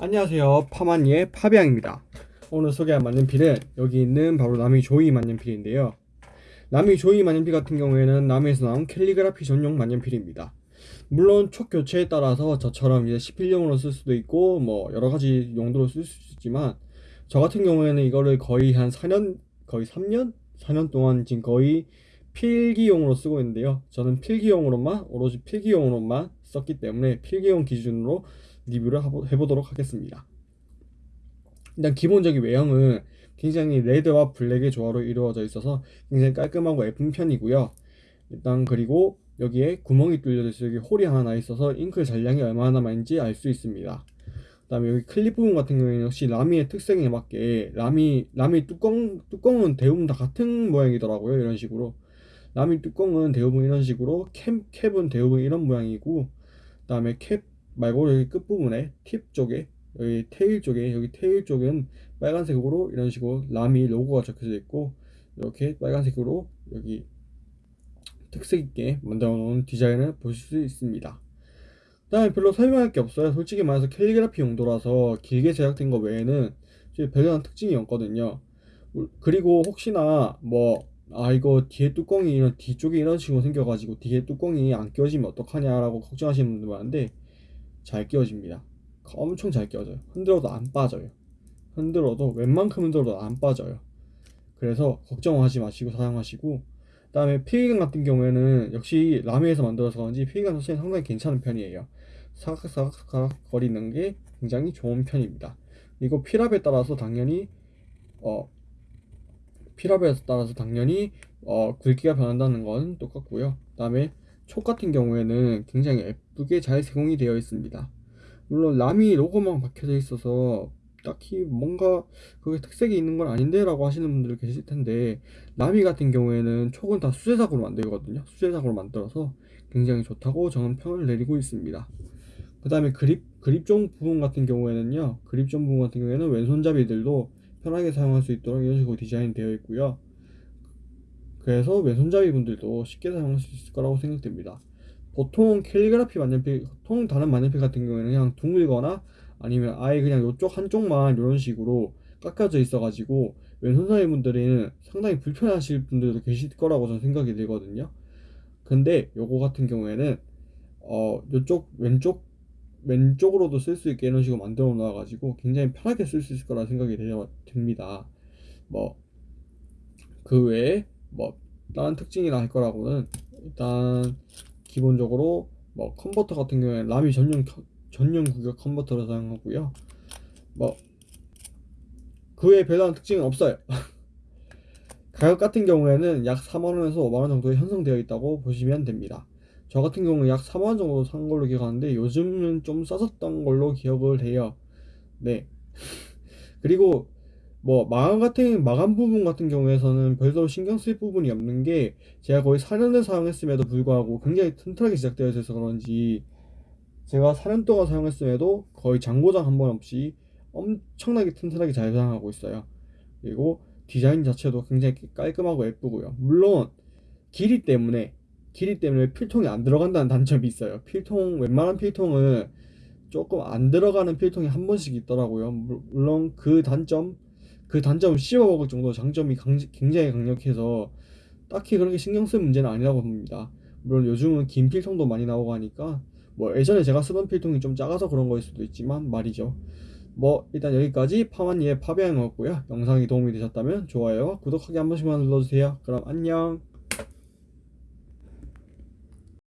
안녕하세요. 파마니의 파비앙입니다. 오늘 소개할 만년필은 여기 있는 바로 라미 조이 만년필인데요. 라미 조이 만년필 같은 경우에는 라미에서 나온 캘리그라피 전용 만년필입니다. 물론 촉 교체에 따라서 저처럼 이제 시필용으로 쓸 수도 있고 뭐 여러가지 용도로 쓸 수 있지만 저 같은 경우에는 이거를 거의 한 4년 거의 3년? 4년 동안 지금 거의 필기용으로 쓰고 있는데요. 저는 필기용으로만 오로지 필기용으로만 썼기 때문에 필기용 기준으로 리뷰를 해보도록 하겠습니다. 일단 기본적인 외형은 굉장히 레드와 블랙의 조화로 이루어져 있어서 굉장히 깔끔하고 예쁜 편이고요. 일단 그리고 여기에 구멍이 뚫려져 있어 여기 홀이 하나 나 있어서 잉크 잔량이 얼마나 남아있는지 알 수 있습니다. 그 다음에 여기 클립 부분 같은 경우에는 역시 라미의 특성에 맞게 라미 라미 뚜껑 뚜껑은 대부분 다 같은 모양이더라고요 이런 식으로 라미 뚜껑은 대부분 이런 식으로 캡 캡은 대부분 이런 모양이고 그 다음에 캡 말고 여기 끝부분에 팁 쪽에 여기 테일 쪽에 여기 테일 쪽은 빨간색으로 이런 식으로 라미 로고가 적혀져 있고 이렇게 빨간색으로 여기 특색 있게 만들어 놓은 디자인을 보실 수 있습니다. 그 다음에 별로 설명할 게 없어요. 솔직히 말해서 캘리그라피 용도라서 길게 제작된 거 외에는 별다른 특징이 없거든요. 그리고 혹시나 뭐 아 이거 뒤에 뚜껑이 이런 뒤쪽에 이런 식으로 생겨가지고 뒤에 뚜껑이 안 껴지면 어떡하냐 라고 걱정하시는 분들 많은데 잘 끼워집니다. 엄청 잘 끼워져요. 흔들어도 안 빠져요. 흔들어도 웬만큼 흔들어도 안 빠져요. 그래서 걱정하지 마시고 사용하시고 그 다음에 피기감 같은 경우에는 역시 라미에서 만들어서 그런지 피기감 자체는 상당히 괜찮은 편이에요. 사각사각 거리는 게 굉장히 좋은 편입니다. 그리고 필압에 따라서 당연히 어 필압에 따라서 당연히 어 굵기가 변한다는 건 똑같고요. 그 다음에 촉 같은 경우에는 굉장히 예쁘게 잘 제공이 되어 있습니다. 물론 라미 로고만 박혀져 있어서 딱히 뭔가 그게 특색이 있는 건 아닌데 라고 하시는 분들 계실 텐데 라미 같은 경우에는 촉은 다 수제작으로 만들거든요. 수제작으로 만들어서 굉장히 좋다고 저는 평을 내리고 있습니다. 그 다음에 그립 그립종 부분 같은 경우에는요 그립종 부분 같은 경우에는 왼손잡이들도 편하게 사용할 수 있도록 이런 식으로 디자인 되어 있고요 그래서 왼손잡이 분들도 쉽게 사용할 수 있을 거라고 생각됩니다. 보통 캘리그라피 만년필, 보통 다른 만년필 같은 경우에는 그냥 둥글거나 아니면 아예 그냥 이쪽 한쪽만 이런 식으로 깎여져 있어가지고 왼손잡이 분들은 상당히 불편하실 분들도 계실 거라고 저는 생각이 들거든요. 근데 요거 같은 경우에는 어 요쪽 왼쪽 왼쪽으로도 쓸 수 있게 이런 식으로 만들어 놓아가지고 굉장히 편하게 쓸 수 있을 거라 생각이 듭니다. 뭐 그 외에 뭐 다른 특징이나 할 거라고는 일단 기본적으로 뭐 컨버터 같은 경우에 라미 전용 전용 구격 컨버터를 사용하고요. 뭐그 외에 별다른 특징은 없어요. 가격 같은 경우에는 약 4만원에서 5만원 정도에 형성되어 있다고 보시면 됩니다. 저 같은 경우는 약 4만원 정도 산 걸로 기억하는데 요즘은 좀 싸졌던 걸로 기억을 해요. 네. 그리고 뭐 마감 같은 마감 부분 같은 경우에서는 별로 신경 쓸 부분이 없는 게 제가 거의 4년을 사용했음에도 불구하고 굉장히 튼튼하게 제작되어 있어서 그런지 제가 4년 동안 사용했음에도 거의 장고장 한 번 없이 엄청나게 튼튼하게 잘 사용하고 있어요. 그리고 디자인 자체도 굉장히 깔끔하고 예쁘고요. 물론 길이 때문에 길이 때문에 필통이 안 들어간다는 단점이 있어요. 필통 웬만한 필통은 조금 안 들어가는 필통이 한 번씩 있더라고요. 물론 그 단점 그 단점을 씹어먹을 정도 장점이 강, 굉장히 강력해서 딱히 그렇게 신경 쓸 문제는 아니라고 봅니다. 물론 요즘은 긴 필통도 많이 나오고 하니까 뭐 예전에 제가 쓰던 필통이 좀 작아서 그런 거일 수도 있지만 말이죠. 뭐 일단 여기까지 파마니의 파비앙이었고요. 영상이 도움이 되셨다면 좋아요와 구독하기 한 번씩만 눌러주세요. 그럼 안녕